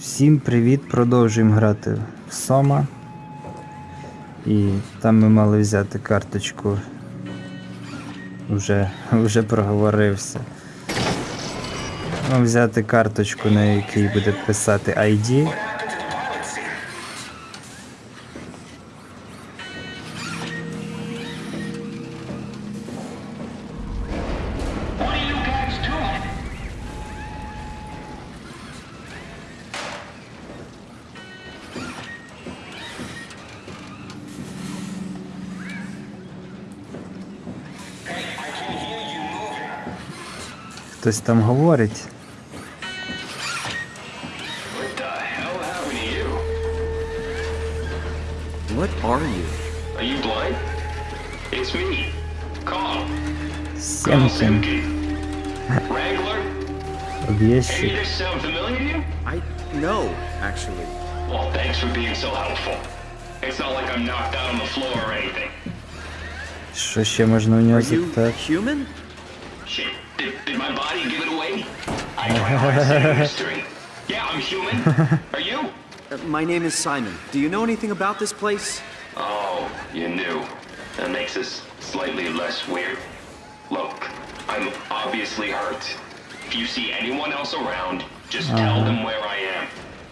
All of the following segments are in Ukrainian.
Всім привіт! Продовжуємо грати в Сома. І там ми мали взяти карточку. Вже, вже проговорився. Ну, взяти карточку, на якій буде писати ID. Хтось там говорить. What are you? Are you blind? It's me, Carl. Carl Сємкін. Simkin. Wrangler? Any of this sound familiar to you? I know, actually. Well, thanks for being so helpful. It's not like I'm knocked out on the floor or anything. Що ще можна у нього Are you human? Shit, did, did my body give it away? I how to. Yeah, I'm human. Are you? Uh, my name is Simon. Do you know anything about this place? Oh, you knew. That makes this slightly less weird. Look, I'm obviously hurt. If you see anyone else around, just tell them where I am.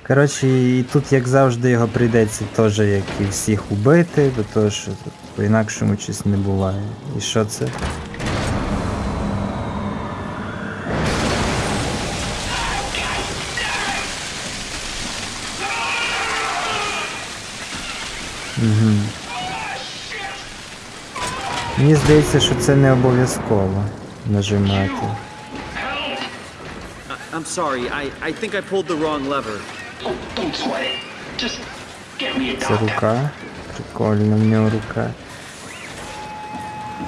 Коротше, і тут, як завжди, його прийдеться теж, як і всіх убити, бо то що тут по-інакшому щось не буває. І що це? Угу. Мені здається, що це не обов'язково нажимати. I'm sorry. I, I think I pulled the wrong lever. Oh, Це рука. Прикольно в нього рука.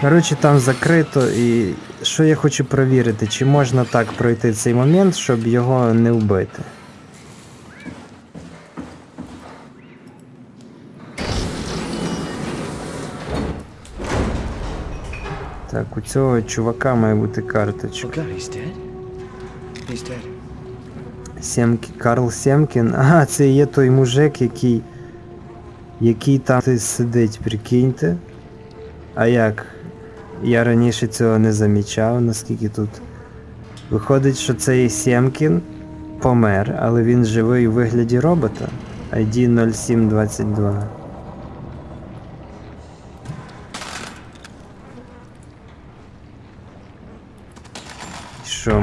Коротше, там закрито і що я хочу перевірити, чи можна так пройти цей момент, щоб його не вбити. Цього чувака має бути карточка. Семкі... Карл Семкін. Ага, це є той мужик, який. який там сидить, прикиньте. А як? Я раніше цього не замічав, наскільки тут. Виходить, що цей Семкін помер, але він живий у вигляді робота. ID 0722.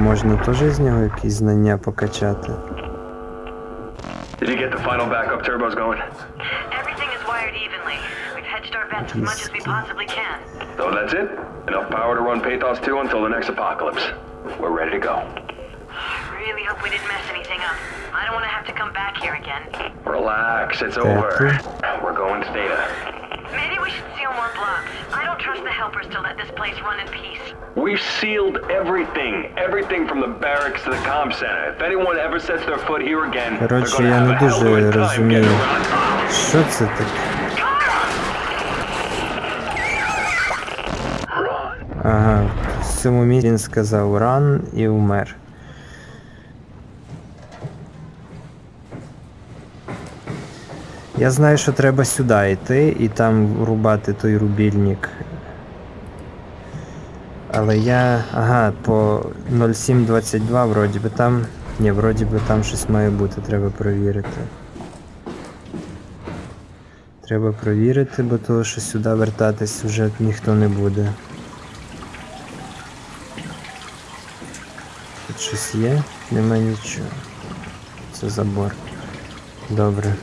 можна теж з нього якісь знання покачати? Did you get the final backup turbos going? Everything is wired evenly. We've hedged our bets as much as we possibly can. So that's it? Enough power to run Pathos 2 until the next apocalypse. We're ready to go. I really hope we didn't mess anything up. I don't want to have to come back here again. Relax, it's Okay. over. We're going to data. Trust helpers to let this place run in peace. We've sealed everything. Everything from the barracks to the comm center. If anyone ever sets their foot here again, gonna я не дуже розумію. Що це таке? Ага, в цьому місці він сказав ран і вмер. Я знаю, що треба сюди йти і там рубати той рубільник. Але я. Ага, по 0722 вроді би там. Ні, вроді би там щось має бути, треба перевірити. Треба провірити, бо того, що сюди вертатись вже ніхто не буде. Тут щось є? Нема нічого. Це забор. Добре.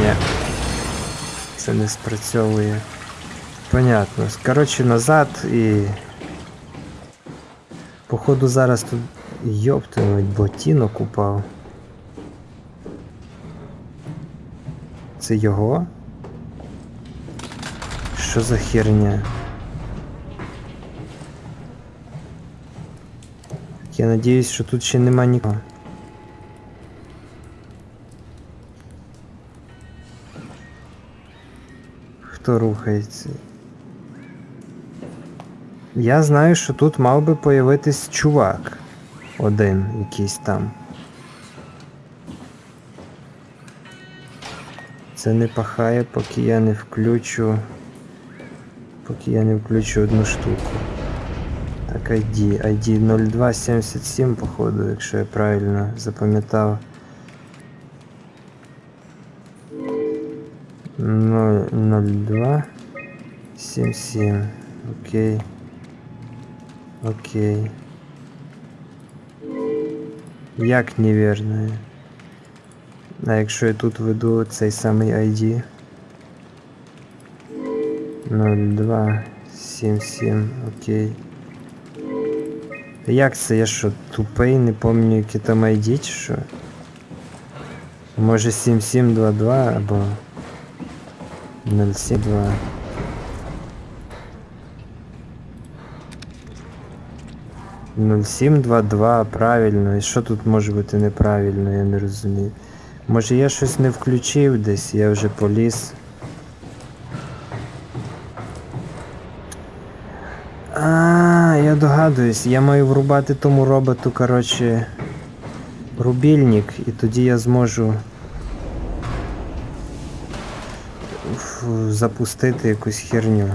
Ні. Це не спрацьовує. Понятно. Коротше, назад і. Походу зараз тут. Йоптимуть, ботинок упав. Це його? Що за херня? Я надіюсь, що тут ще нема нікого. Хто рухається? Я знаю, що тут мав би появитись чувак. один якийсь там. Це не пахає, поки я не включу. Поки я не включу одну штуку. Так, ID. ID 0277, походу, якщо я правильно запам'ятав. 02 77. Окей. Окей. Як неверно? А якщо я тут веду цей самий ID? 0277, окей. Як це? Я що, тупий, не пам'ятаю, яке там ID чи що? Може 7722 або 072. Нуль сім два два, правильно. І що тут може бути неправильно, я не розумію. Може я щось не включив десь, я вже поліз. А, я догадуюсь, я маю врубати тому роботу, коротше, рубільник, і тоді я зможу запустити якусь херню.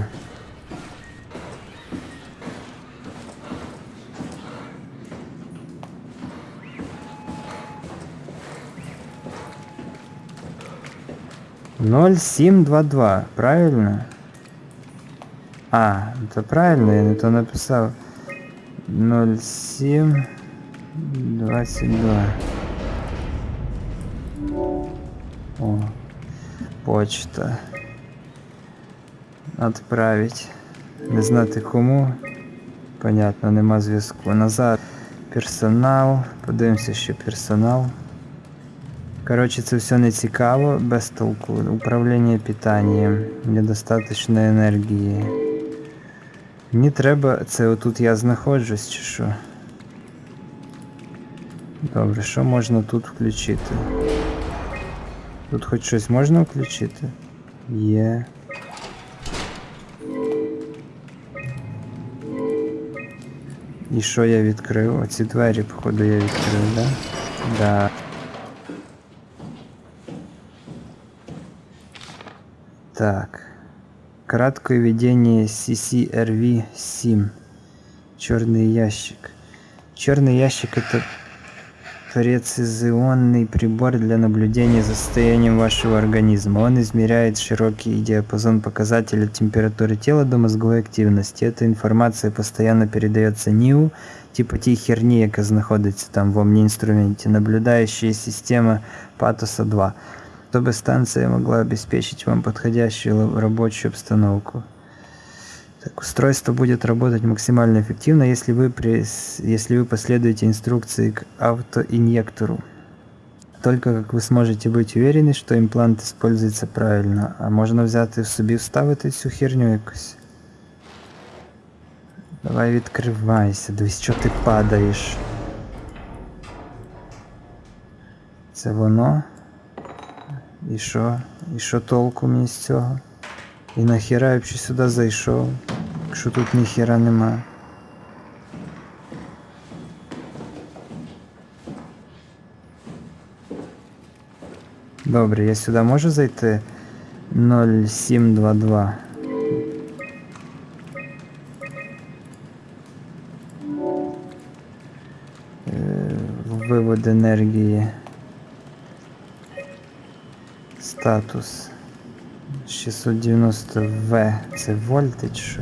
Ноль сім два два, правильно? А, это правильно, я не то написав. 07 22. О, почта. Отправить. Не знати кому. Понятно, нема зв'язку. Назад. Персонал. Подивимося, що персонал. Коротше, це все не цікаво, без толку. Управління питанням, недостатньо енергії. Мені треба. Це отут я знаходжусь чи що? Добре, що можна тут включити? Тут хоч щось можна включити? Є. І що я відкрив? Оці двері, походу, я відкрив, да? Да. Так. Краткое введение CCRV-7. Черный ящик. Черный ящик это прецизионный прибор для наблюдения за состоянием вашего организма. Он измеряет широкий диапазон показателей температуры тела до мозговой активности. Эта информация постоянно передается НИУ, типа тій херні, яка знаходиться там в омні-інструменті, наблюдающая система Патоса 2 чтобы станция могла обеспечить вам подходящую л- рабочую обстановку. Так, устройство будет работать максимально эффективно, если вы, прис- если вы последуете инструкции к автоинъектору. Только как вы сможете быть уверены, что имплант используется правильно, а можна взяти в собі вставити цю херню якусь. Давай відкривайся, дивись, що ти падаєш. Це воно. І що? І що толку мені з цього? І нахіра я взагалі сюди зайшов, якщо тут ніхіра нема. Добре, я сюди можу зайти 0722. Е, Вивод енергії. Статус 690В. Це вольти що?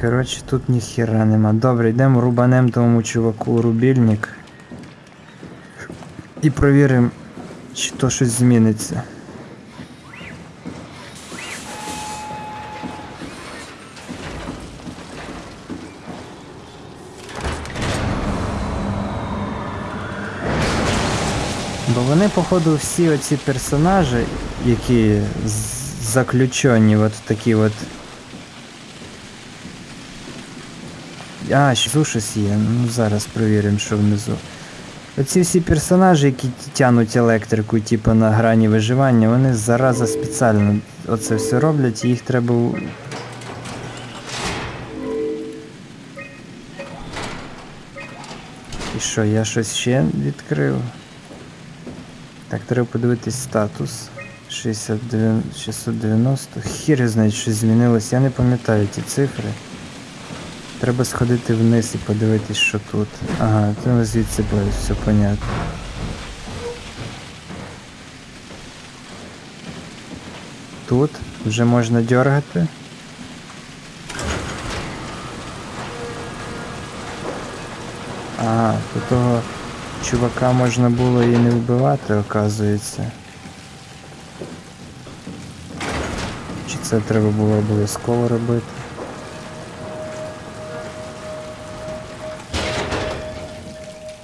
Коротше, тут ніхіра нема. Добре, йдемо рубанем тому чуваку рубільник. І провіримо, чи то щось зміниться. Вони, походу, всі оці персонажі, які заключені от такі от. А, ще щось є. Ну зараз перевіримо, що внизу. Оці всі персонажі, які тянуть електрику, типу на грані виживання, вони зараза спеціально оце все роблять, їх треба. І що, я щось ще відкрив? Так, треба подивитись статус. 69, 690. Хір знає, що змінилось. Я не пам'ятаю ті цифри. Треба сходити вниз і подивитись, що тут. Ага, то звідси буде все понятно. Тут вже можна дергати. Ага, то того чувака можна було і не вбивати, оказується. Чи це треба було обов'язково робити?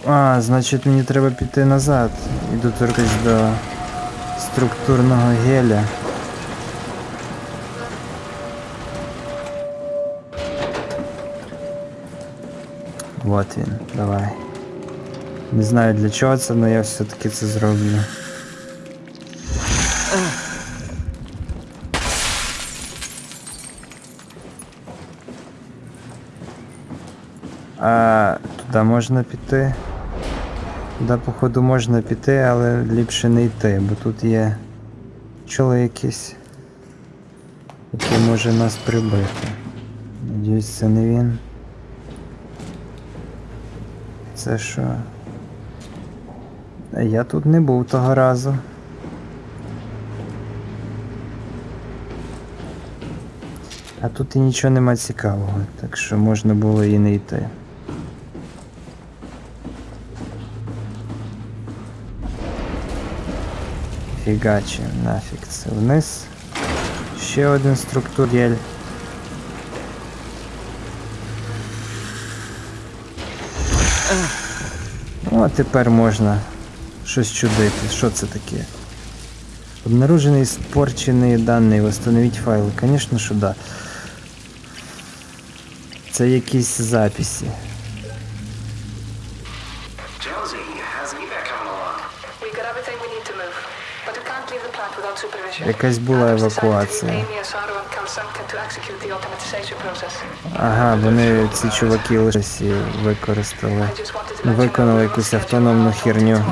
А, значить мені треба піти назад і доторкнутися до структурного геля. Вот він, давай. Не знаю для чого це, але я все-таки це зроблю. А туди можна піти. Туди, походу, можна піти, але ліпше не йти, бо тут є чоло якийсь, який може нас прибити. Надіюсь, це не він. Це що? Я тут не був того разу. А тут і нічого нема цікавого, так що можна було і не йти. Фігачі, нафіг це вниз. Ще один структурель. Ну, а тепер можна щось чудити. Що це таке? Обнаружены испорченные данные, восстановить файли. Конечно, що да. Це якісь записи. Jonesy, how's the evac coming along? We got everything we need to move, but we can't leave the plant without supervision. Якась була Adams decided to евакуація. leave Amy, Asaro and Kalsanka to execute the automatization process. Ага, вони ці чуваки лише використали. I just wanted to let you know Виконали we're якусь scheduled автономну on херню.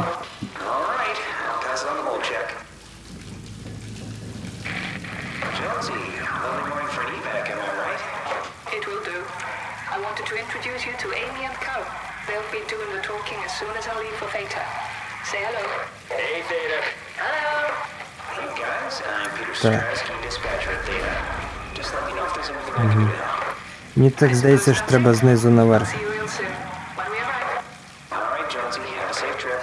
Say hello. Hey, Theta. Hello. Hey guys, I'm Peter Так. Dispatcher at Theta. Just let me know if there's anything I can do to help. Мені так здається, що треба знизу наверх.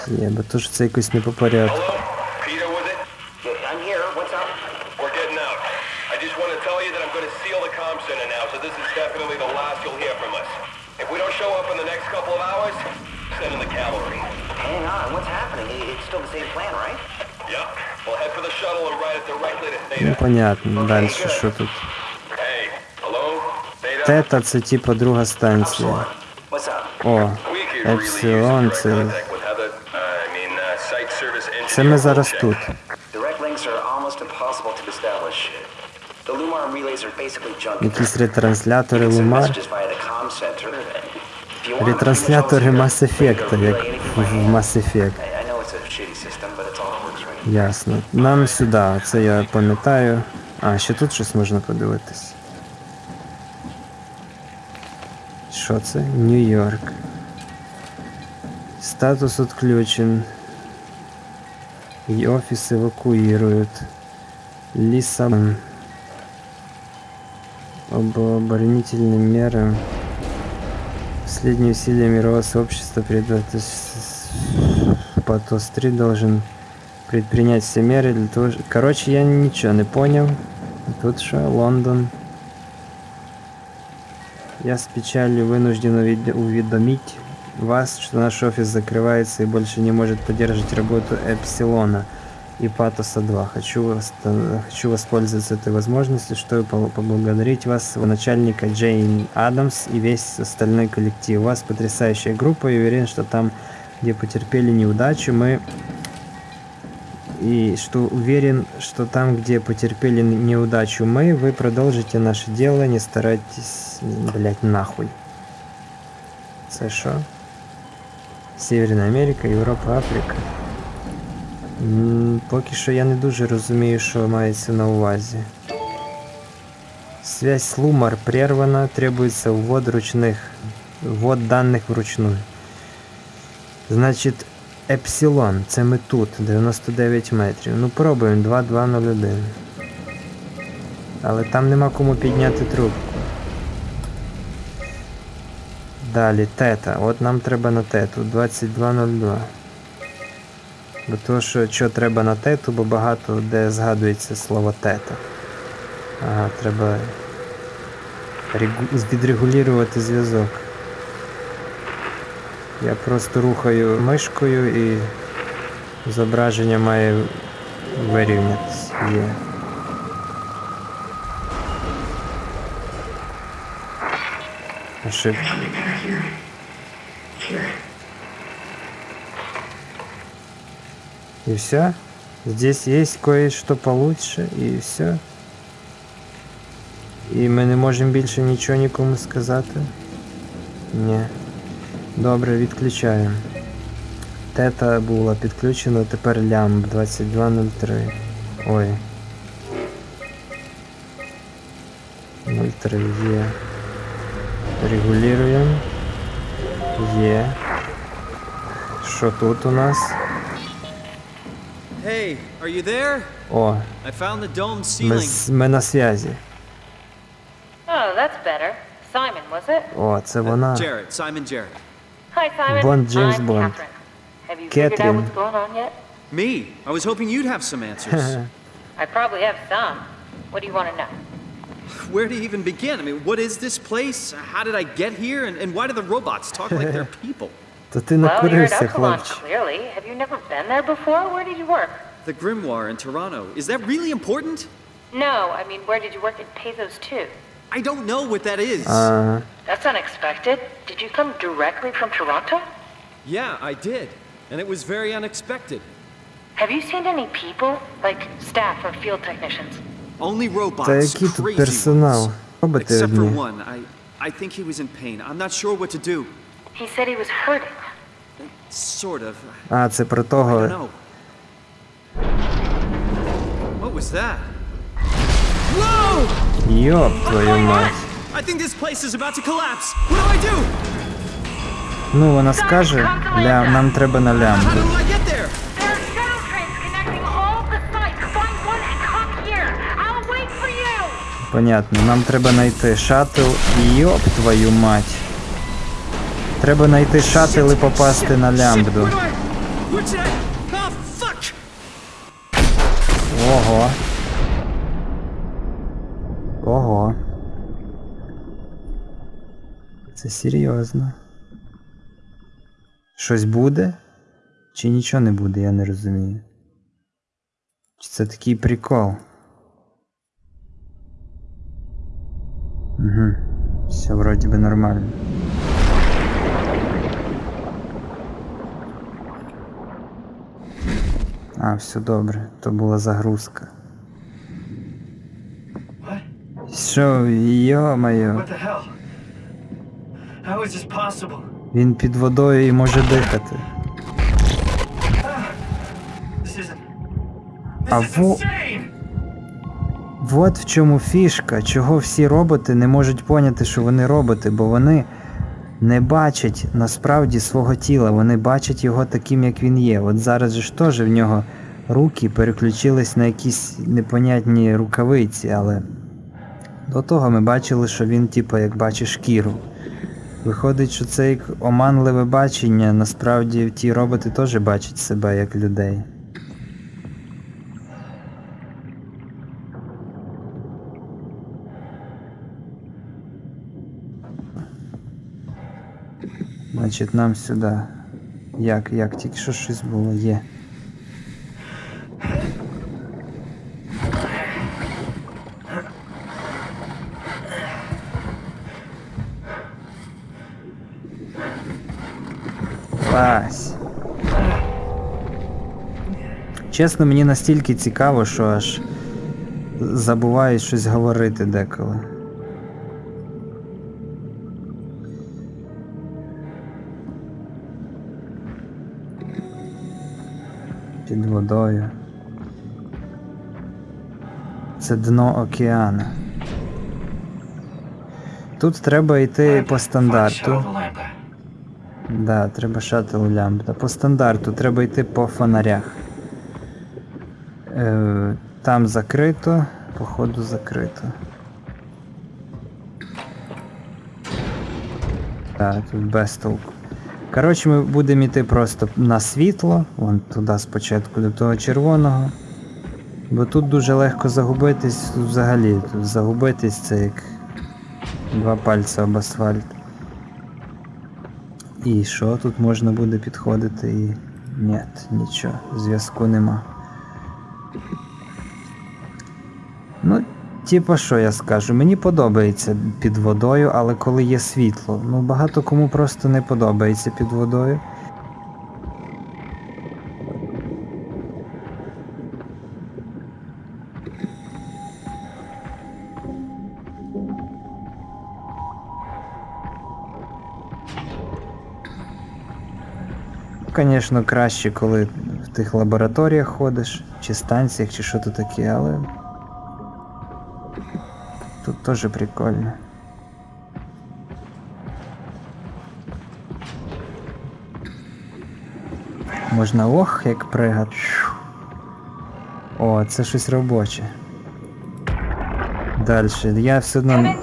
Є, бо то ж це якось не по порядку. Hello? Peter with it? Yeah, I'm here. What's up? We're getting out. I just want to tell you that I'm going to seal the comm center now, so this is definitely the last you'll hear from us. If we don't show up in the next couple of hours, send in the cavalry. Hang on, what's happening? It's still the same plan, right? Yep. We'll head for the shuttle and ride it directly to Ну Theta. Понятно, далі що тут. Тета це типа друга станція. О, Епсилон це. Uh, uh, Це ми зараз тут. Якісь ретранслятори Лумар. Ретранслятори Mass Effect, як в. Mass Effect. Ясно. Нам сюди, це я пам'ятаю. А, ще тут щось можна подивитись. Що це? Нью-Йорк. Статус отключен. И офис эвакуируют. Лиссабон. Об оборонительные меры. Последние усилия мирового сообщества передать Патос-3 должен предпринять все меры для того, что... Короче, я ничего не понял. Тут что, Лондон. Я с печалью вынужден уведомить вас, что наш офис закрывается и больше не может поддерживать работу Эпсилона и Патоса 2. Хочу, вос- хочу воспользоваться этой возможностью, чтобы по- поблагодарить вас, начальника Джейн Адамс и весь остальной коллектив. У вас потрясающая группа и уверен, что там, где потерпели неудачу, мы и что уверен, что там, где потерпели н- неудачу мы, вы продолжите наше дело, не старайтесь, блять, нахуй. Це що? Северна Америка, Європа, Африка. М, Поки що я не дуже розумію, що мається на увазі. Связь с Лумар прервана, требуется ввод ручных, ввод даних вручную. Значить, Епсилон, це ми тут, 99 метрів. Ну пробуємо 2201. Але там нема кому підняти трубку. Далі, тета. От нам треба на тету 2202. Бо то, що, що треба на тету, бо багато де згадується слово тета. Ага, треба регу- відрегулювати зв'язок. Я просто рухаю мишкою і зображення має вирівнятися. Ошибка. И все? Здесь есть кое-что получше, і все. І ми не можемо більше нічого нікому сказати? Ні. Добре, відключаємо. Тета була підключена, тепер лямб 2203. Ой. 03 є. Регулюємо. Є. Що тут у нас? Hey, are you there? О, I found the dome ceiling. з- ми на зв'язі. Oh, that's better. Simon, was it? О, це вона. Jared, Simon Jared. Hi, Simon. James I'm Blunt. Catherine. Have you Catherine. figured out what's going on yet? Me? I was hoping you'd have some answers. I probably have some. What do you want to know? Where to even begin? I mean, what is this place? How did I get here? And, and why do the robots talk like they're people? well, you're at Upsilon, clearly. Have you never been there before? Where did you work? The Grimoire in Toronto. Is that really important? No, I mean, where did you work at Pezos 2? I don't know what that is. Ага. That's unexpected. Did you come directly from Toronto? yeah, I did. And it was very unexpected. Have you seen any people, like staff or field technicians? Only robots. Та який тут crazy персонал? ones. Роботи Except for одні. one. I, I think he was in pain. I'm not sure what to do. He said he was hurting. Sort of. А, це про I don't того. know. What was that? Йоп, твою мать. Ну, вона скаже, ля... нам треба на лямбду. Понятно, нам треба знайти шаттл. Йоп, твою мать. Треба знайти шаттл і попасти на лямбду. where do I... Where should I... Oh, fuck! Ого. Ого. Це серйозно. Щось буде? Чи нічого не буде, я не розумію. Чи це такий прикол? Угу. Все вроді би нормально. А, все добре, то була загрузка. Що, йо-моє? How is this possible? він під водою і може дихати. А во- Вот в чому фішка, чого всі роботи не можуть поняти, що вони роботи, бо вони не бачать насправді свого тіла, вони бачать його таким, як він є. От зараз же ж теж в нього руки переключились на якісь непонятні рукавиці, але до того ми бачили, що він, типу, як бачить шкіру. Виходить, що це як оманливе бачення, насправді ті роботи теж бачать себе як людей. Значить, нам сюди. Як, як, тільки що щось було, є. Вась. Чесно, мені настільки цікаво, що аж забуваю щось говорити деколи. Під водою. Це дно океану. Тут треба йти по стандарту. Да, треба шатл лямбда. По стандарту треба йти по фонарях. Е, там закрито, походу закрито. Так, тут без толку. Коротше, ми будемо йти просто на світло, вон туди спочатку до того червоного. Бо тут дуже легко загубитись тут взагалі. Тут загубитись це як два пальці об асфальт. І що тут можна буде підходити і. Ні, нічого, зв'язку нема. Ну, типа що я скажу, мені подобається під водою, але коли є світло. Ну багато кому просто не подобається під водою. Звісно, краще, коли в тих лабораторіях ходиш, чи станціях, чи що то таке, але тут теж прикольно. Можна ох, як пригати. О, це щось робоче. Дальше. Я все одно.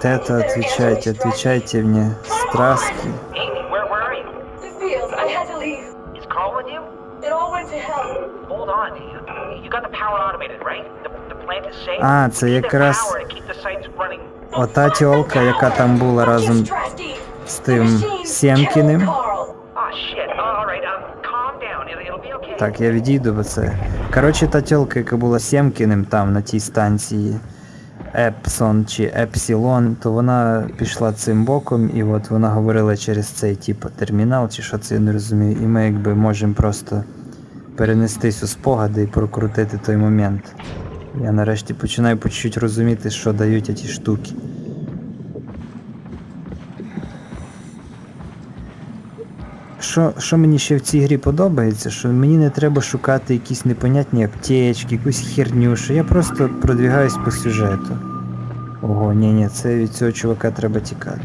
Тета, отвечайте, отвечайте мне. Страски. А, це якраз ота тьолка, яка там була разом з тим Сємкіним. Так, я відійду, бо це. Коротше, та тьолка, яка була Сємкіним там на тій станції Епсон чи Епсілон, то вона пішла цим боком, і от вона говорила через цей типу термінал, чи що це я не розумію, і ми якби можемо просто перенестись у спогади і прокрутити той момент. Я нарешті починаю по чуть розуміти, що дають ті штуки. Що, що мені ще в цій грі подобається, що мені не треба шукати якісь непонятні аптечки, якусь херню, що я просто продвігаюсь по сюжету. Ого, ні, ні, це від цього чувака треба тікати.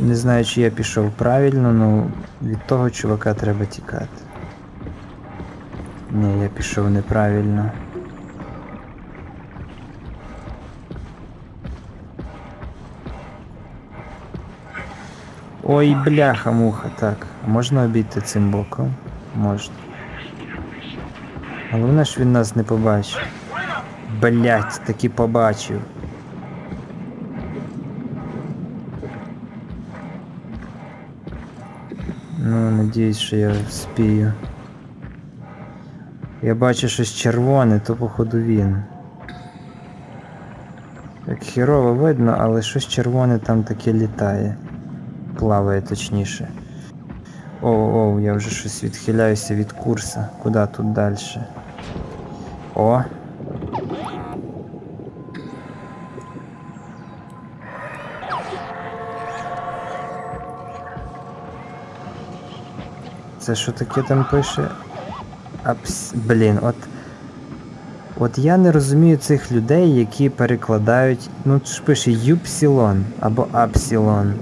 Не знаю, чи я пішов правильно, ну від того чувака треба тікати. Ні, я пішов неправильно. Ой, бляха-муха, так. А можна обійти цим боком? Можна. Головне ж він нас не побачив. Блять, таки побачив. Ну, надіюсь, що я вспію. Я бачу щось червоне, то походу він. Так хірово видно, але щось червоне там таке літає. Плаває точніше. Оу, оу, я вже щось відхиляюся від курса. Куди тут далі? О! Це що таке там пише? Апс... Блін, от. От я не розумію цих людей, які перекладають. Ну ж пише Юпсілон або Апсілон.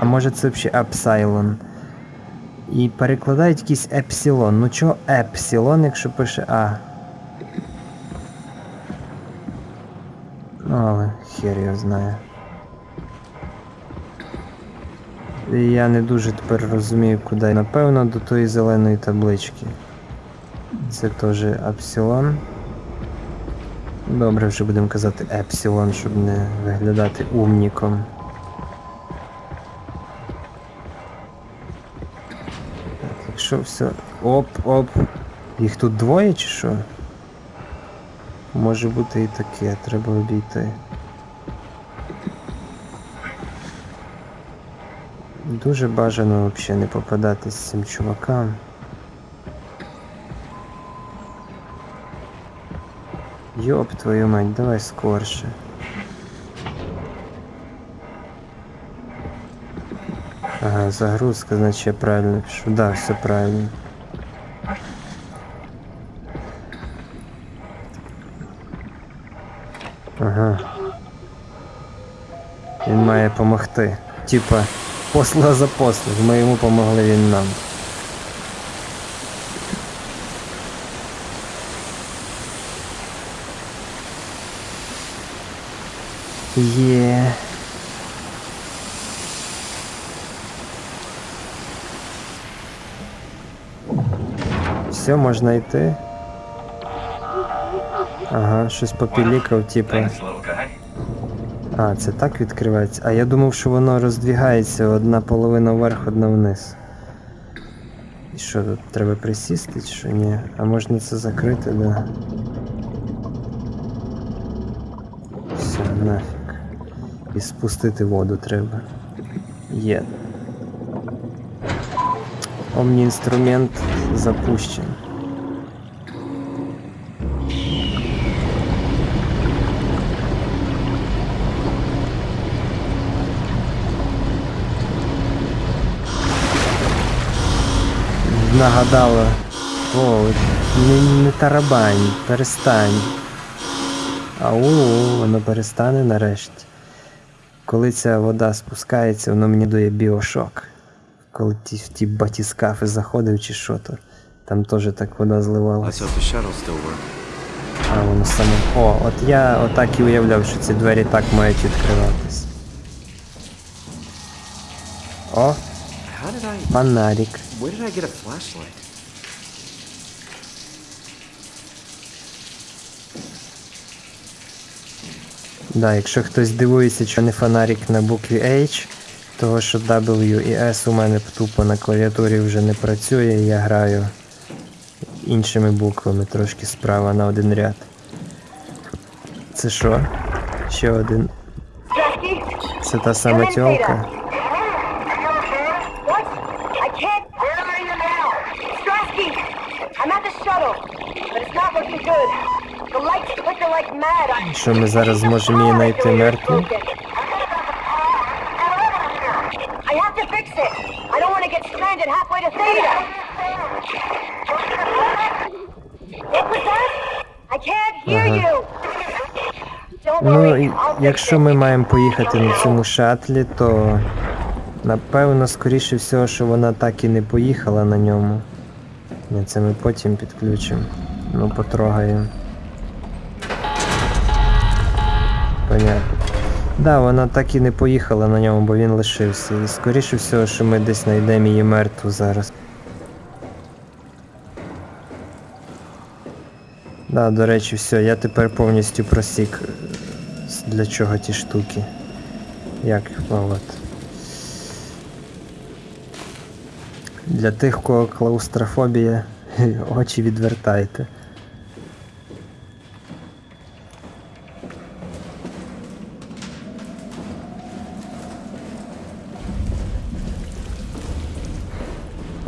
А може це взагалі Апсайлон. І перекладають якийсь епсилон. Ну чого епсилон, якщо пише А? Ну, але хер знає. І я не дуже тепер розумію, куди. Напевно, до тої зеленої таблички. Це теж апсилон. Добре, вже будемо казати епсилон, щоб не виглядати умніком. Так, Якщо все. Оп-оп. Їх тут двоє чи що? Може бути і таке, треба обійти. Дуже бажано взагалі не попадатись цим чувакам. Ёб твою мать, давай скорше. Ага, загрузка, значит я правильно пишу. Да, все правильно. Ага. Він має помогти. Типа, посла за послуг. Ми йому помогли він нам. Є. Все, можна йти. Ага, щось попілікав, guy. А, це так відкривається. А я думав, що воно роздвігається одна половина вверх, одна вниз. І що тут треба присісти чи що ні? А можна це закрити, да. Все, нафіг. І спустити воду треба. Є. Омні інструмент запущений. Нагадала. О, не, не тарабань, перестань. Ау, воно перестане нарешті. Коли ця вода спускається, воно мені дає біошок. Коли ті, в ті батіскафи заходив чи що то. Там теж так вода зливалася. А воно саме. О, от я отак і уявляв, що ці двері так мають відкриватись. О, фонарик. Where did I get a flashlight? Да, якщо хтось дивується, що не фонарик на букві H, того що W і S у мене тупо на клавіатурі вже не працює, я граю іншими буквами трошки справа на один ряд. Це що? Ще один. Це та сама тьолка. What? I can't. Where are you now? Strasky! I'm at the shuttle, but it's not looking good. The lights flicker like mad. I... Що ми зараз зможемо її знайти мертву? Ну, якщо ми маємо поїхати на цьому шатлі, то напевно, скоріше всього, що вона так і не поїхала на ньому. Це ми потім підключимо. Ну, потрогаємо. Понятно. Да, вона так і не поїхала на ньому, бо він лишився. І скоріше всього, що ми десь знайдемо її мертву зараз. Да, до речі, все, я тепер повністю просік, е, для чого ті штуки. Як, а от. Для тих, кого клаустрофобія, очі відвертайте.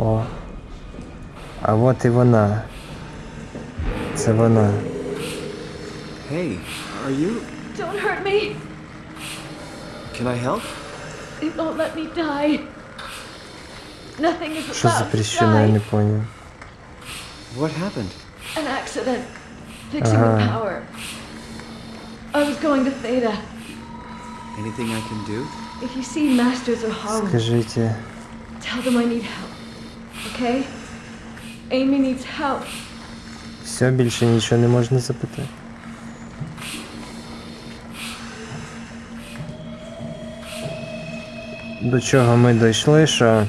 О. А от і вона. Це вона. Hey, are you... Don't hurt me. Can I help? It won't let me die. Nothing is Що about to запрещено, я не die. понял. What happened? An accident. Fixing the Uh-huh. power. I was going to Theta. Anything I can do? If you see Masters or Holland, Скажите, tell them I need help. Okay? Amy needs help. все, більше нічого не можна запитати? До чого ми дійшли, що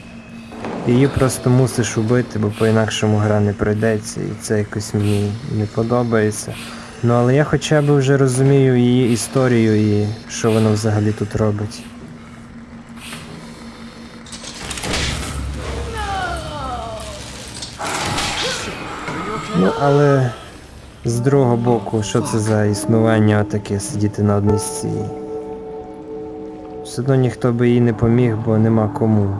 її просто мусиш убити, бо по-інакшому гра не пройдеться, і це якось мені не подобається. Ну але я хоча б вже розумію її історію і що вона взагалі тут робить. Ну, але з другого боку, що це за існування таке сидіти на одній з. Все одно ніхто би їй не поміг, бо нема кому.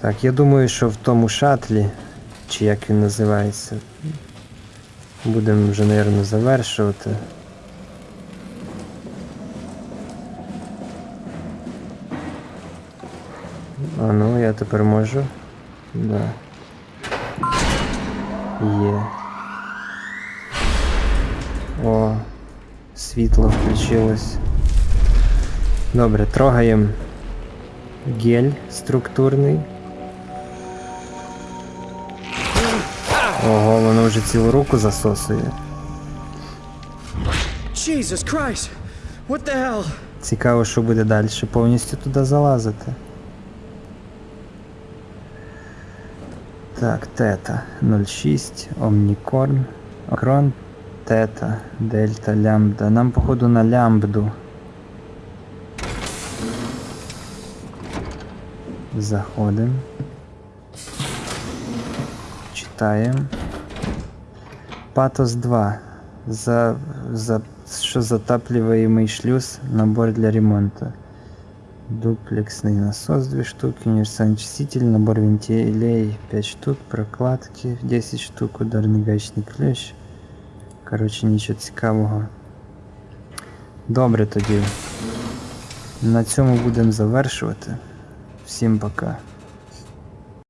Так, я думаю, що в тому шатлі, чи як він називається, будемо вже, мабуть, завершувати. А ну, я тепер можу. Да. Є. О, світло включилось. Добре, трогаємо гель структурний. Ого, воно вже цілу руку засосує. Jesus Christ! What the hell? Цікаво, що буде далі. Повністю туди залазити. Так, тета 06, Омнікорн, Окрон, тета, дельта, лямбда. Нам, походу, на лямбду. Заходимо. Читаємо. Патос 2. За, за, що затапливаемый шлюз, набор для ремонта. Дуплексный насос 2 штуки, универсальный очиститель, набор вентилей 5 штук, прокладки 10 штук, ударний гаечний ключ. Коротше, нічого цікавого. Добре тоді. На цьому будемо завершувати. Всім пока.